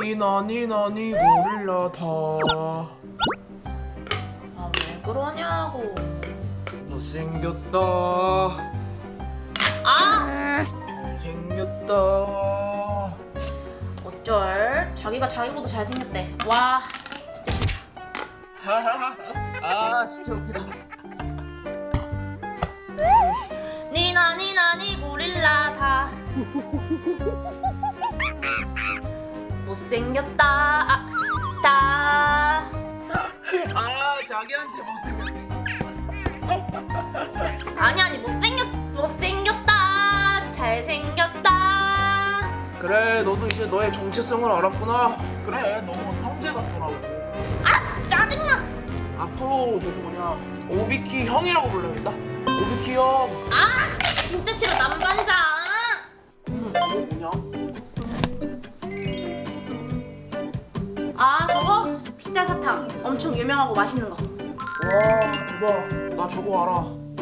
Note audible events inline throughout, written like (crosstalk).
니나 니나 니 고릴라 다. 아 왜 그러냐고. 못생겼다. 아! 생겼다. 어쩔? 자기가 자기보다 잘생겼대. 와 진짜 싫다. (laughs) 아 진짜 웃기다. (laughs) 니나 니나 니 고릴라 다 (laughs) 못생겼다. 아, 다. 아 자기한테 못생겼대. 아니 아니 못생겼 못생겼다. 잘생겼다. 그래 너도 이제 너의 정체성을 알았구나. 그래 너무 형제 같더라고. 아 짜증나. 앞으로 저기 뭐냐 오비키 형이라고 불러야겠다. 오비키 형. 아 진짜 싫어 유명하고 맛있는 거 와 대박 나 저거 알아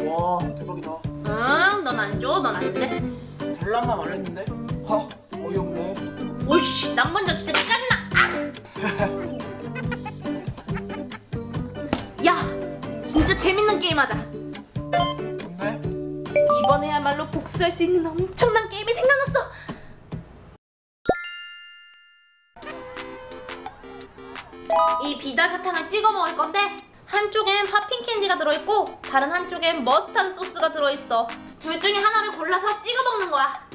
와 대박이다 응, 넌 안 줘, 넌 안 돼. 달란만 말했는데 하 어이없네 오이씨, 남반장 진짜 짜증나. 아! 야, 진짜 재밌는 게임 하자. 근데 이번에야말로 복수할 수 있는 엄청난 게임이 생각났어. 이 비달 사탕을 찍어 먹을 건데 한쪽엔 popping candy가 들어있고 다른 한쪽엔 머스타드 소스가 들어있어. 둘 중에 하나를 골라서 찍어 먹는 거야.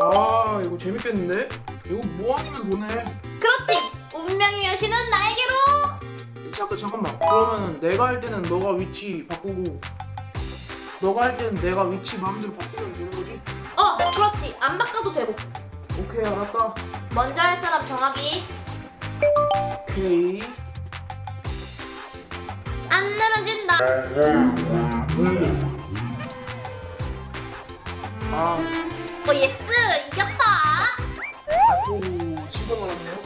아 이거 재밌겠는데 이거 뭐 아니면 도네 그렇지. 운명의 여신은 나에게로. 잠깐 잠깐만 그러면은 내가 할 때는 너가 위치 바꾸고 너가 할 때는 내가 위치 마음대로 바꾸면 되는 거지? 어, 그렇지. 안 바꿔도 되고. 오케이 알았다 먼저 할 사람 정하기. 오케이 안 내면 진다. 아 어, yes. 이겼다. 오, 진짜 많았네요.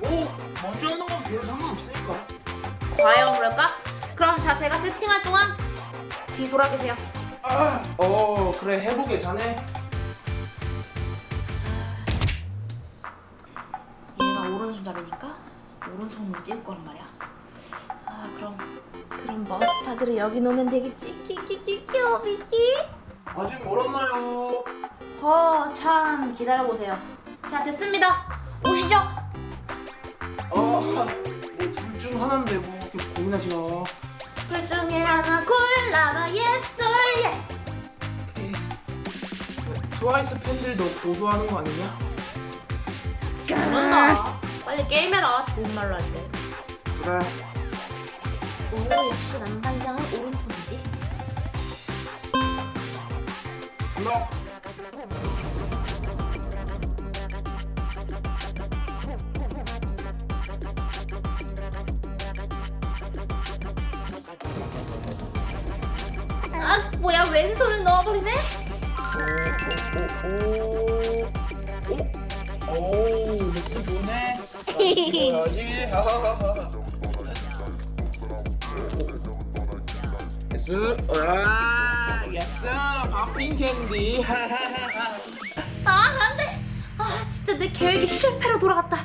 뭐 먼저 하는 건 별 상관없으니까. 과연 그럴까? 그럼 자, 제가 세팅할 동안 뒤 돌아 계세요. 아, 어 그래 해보게 자네. 얘가 오른손잡이니까 오른손으로 찍을 거란 말이야. 아, 그럼 그럼 머스타드를 여기 놓으면 되겠지. 키키키키오 미키. 아직 멀었나요? 어, 참 기다려 보세요. 자, 됐습니다. 오시죠. 어뭐둘 중 하나인데 뭐 이렇게 고민하시나? 둘 중에 하나 or yes. 오케이. 트와이스 팬들도 고소하는 거 아니냐? 잘한다. 빨리 게임해라. 좋은 말로 할 때. 그래. 오, 역시 남반장은 오른손이지. 아, 뭐야 왼손을 넣어버리네? 오오오오 오, 느낌 좋네. 찍어야지. yes. 아, yes. popping candy. 아, 안 돼. 아, 진짜 내 계획이 실패로 돌아갔다.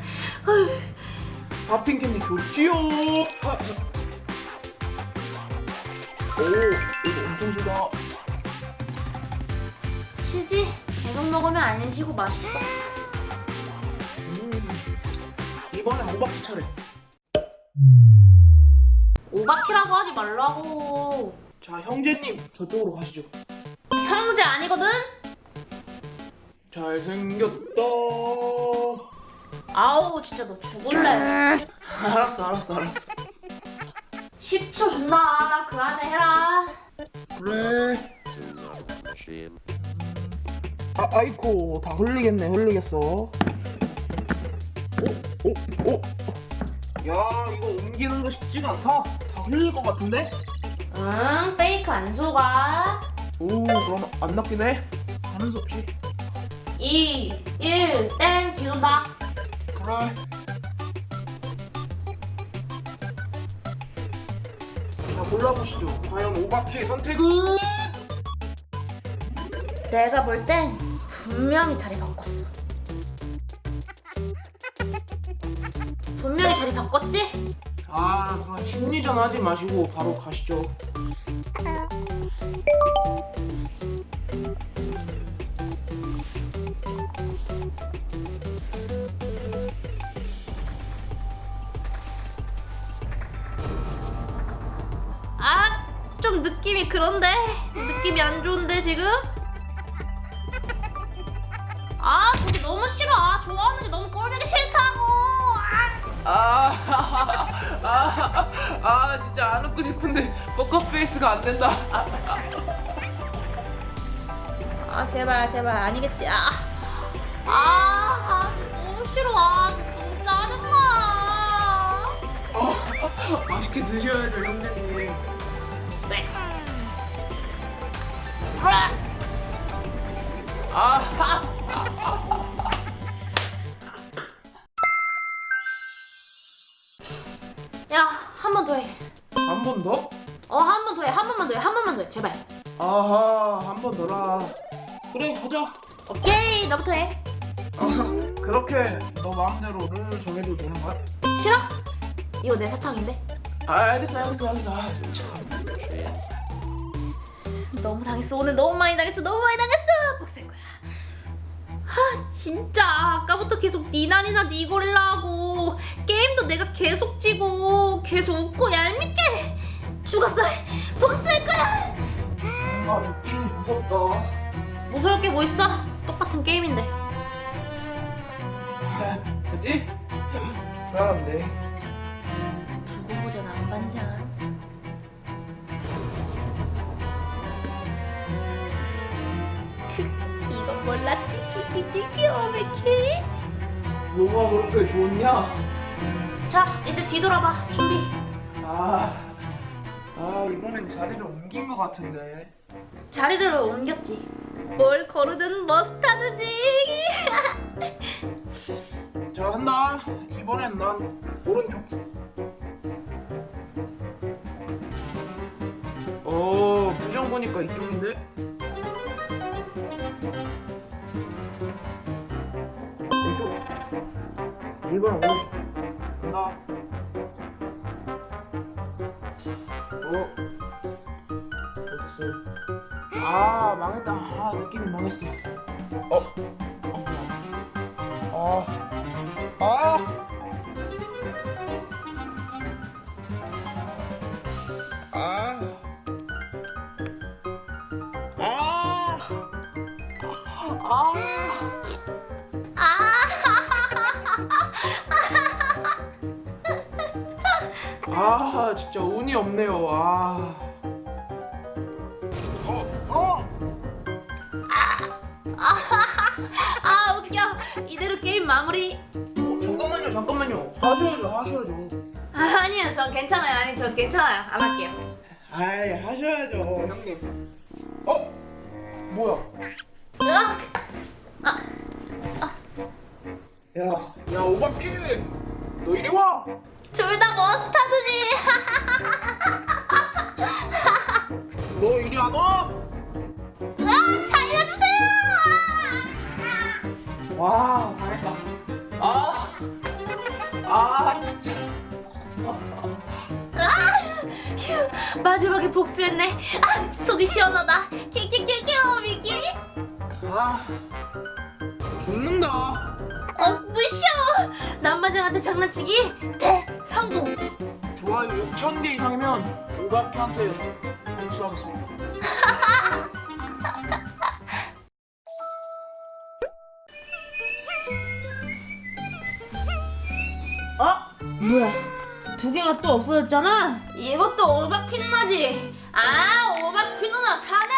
popping candy 좋지요. 아, 오, 이거 엄청 시다. 시지? 계속 먹으면 안 쉬고 맛있어. 음. 이번엔 오바키 차례. 오바키라고 하지 말라고. 자, 형제님 저쪽으로 가시죠. 형제 아니거든? 잘생겼다. 아우, 진짜 너 죽을래. (laughs) 알았어, 알았어, 알았어. 10초 준다. 그 안에 해라. 그래. 아, 아이코, 다 흘리겠네, 흘리겠어. 오, 오, 오. 야, 이거 옮기는 거 쉽지가 않다. 다 흘릴 것 같은데? 응, 페이크 안 속아. 오, 그럼 안 낚이네. 하는 수 없이. 2, 1, 땡, 뒤돈다. 그래. 자, 골라보시죠. 과연 오바키의 선택은? 내가 볼 땐 분명히 자리 바꿨어. 분명히 자리 바꿨지? 아 그럼 심리전 하지 마시고 바로 가시죠 아, 좀 느낌이 그런데? 느낌이 안 좋은데 지금? 아, 아 진짜 안 웃고 싶은데 포커페이스가 안 된다. 아 제발 제발. 아니겠지. 아, 아, 아 진짜 너무 싫어. 아 진짜 너무 짜증나. 어, 맛있게 드셔야죠 형제님. 네. 아, (laughs) 야 한 번 더 해. 한 번 더? 어 한 번 더 해. 한 번만 더 해. 한 번만 더 해. 제발. 아하 한 번 더라. 그래 하자. 오케이 너부터 해. 어, 그렇게 너 마음대로 룰 정해도 되는 거야? 싫어? 이거 내 사탕인데? 아 알겠어 알겠어 알겠어. 아, 참. 너무 당했어. 오늘 너무 많이 당했어. 너무 많이 당했어 진짜 아까부터 계속 니나니나 니고릴라 하고 게임도 내가 계속 지고 계속 웃고 얄밉게 죽었어. 복수할 거야. 아 느낌이 무섭다. 무서울 게 뭐 있어? 똑같은 게임인데. 아, 그지? 불안한데. 두고 보잖아 안 반장. 크, 이건 몰랐지 키키키키 오메키 뭐가 그렇게 좋냐? 자 이제 뒤돌아봐. 준비. 아, 아 이번엔 자리를 옮긴 것 같은데. 자리를 옮겼지. 뭘 거르든 머스타드지. (laughs) 자 한다. 이번엔 난 오른쪽. 어 표정 보니까 이쪽인데 이번 오른쪽 간다. 어 어딨어. 아 망했다. 아 느낌이 망했어 어. 어. 진짜 운이 없네요. 아. 어, 어. 아 웃겨 이대로 게임 마무리 어, 잠깐만요, 잠깐만요. 하셔야죠, 하셔야죠. 아, 아니요 전 괜찮아요 아니 전 괜찮아요 안 할게요 아이, 하셔야죠, 형님. 어? 뭐야? 으악! 야, 야, 오바키! 너 이리 와! 둘 다 머스타드지 너 이리 안 와! 으악 살려주세요 와, 잘했다. 아, 아, 진짜. 아, 휴, 마지막에 복수했네 아 속이 시원하다 키키키키 미키 아, 죽는다. 어 무쇼 남반장한테 장난치기 대 성공 좋아요 6천 개 이상이면 오바키한테 인수하겠습니다. (laughs) 어? 뭐야? 두 개가 또 없어졌잖아? 이것도 오바키 누나지? 아, 오바키 누나 사내